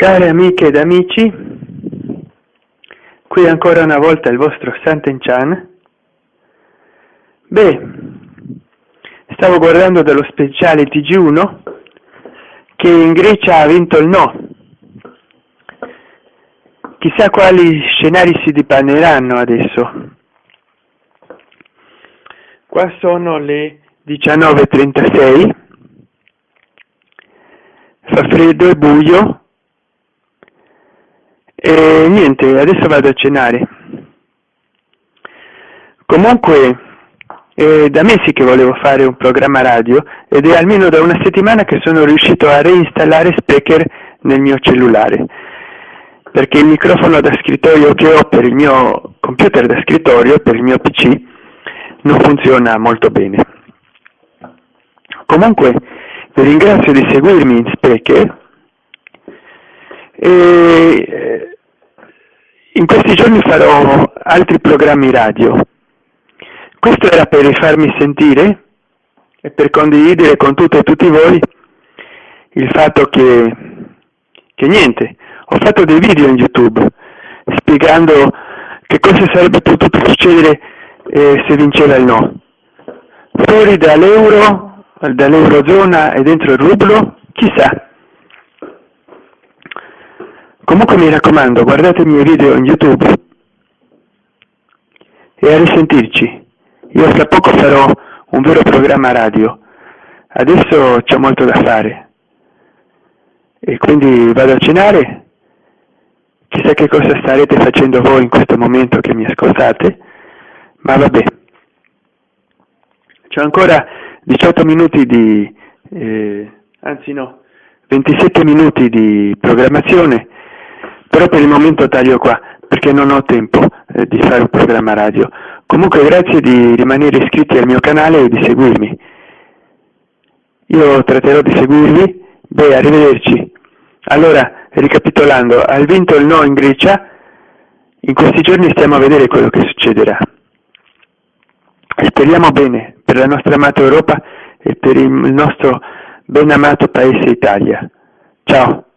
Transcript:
Care amiche ed amici, qui ancora una volta il vostro Sant'Enchan. Beh, stavo guardando dallo speciale TG1 che in Grecia ha vinto il no. Chissà quali scenari si dipaneranno adesso. Qua sono le 19.36, fa freddo e buio niente adesso vado a cenare comunque è da mesi che volevo fare un programma radio ed è almeno da una settimana che sono riuscito a reinstallare Speaker nel mio cellulare perché il microfono da scrittorio che ho per il mio computer da scrittorio, per il mio PC, non funziona molto bene. Comunque vi ringrazio di seguirmi in Speaker e in questi giorni farò altri programmi radio. Questo era per farmi sentire e per condividere con tutte e tutti voi il fatto che, che niente, ho fatto dei video in YouTube spiegando che cosa sarebbe potuto succedere eh, se vinceva il no. Fuori dall'euro, dall'eurozona e dentro il rublo, chissà. Comunque mi raccomando, guardate i miei video in YouTube e a risentirci. Io fra poco farò un vero programma radio. Adesso c'è molto da fare. E quindi vado a cenare. Chissà che cosa starete facendo voi in questo momento che mi ascoltate, ma vabbè. C'ho ancora 18 minuti di, eh, anzi no, 27 minuti di programmazione però per il momento taglio qua perché non ho tempo eh, di fare un programma radio. Comunque grazie di rimanere iscritti al mio canale e di seguirmi. Io tratterò di seguirvi. Beh, arrivederci. Allora, ricapitolando, hai vinto il no in Grecia, in questi giorni stiamo a vedere quello che succederà. Speriamo bene per la nostra amata Europa e per il nostro ben amato paese Italia. Ciao.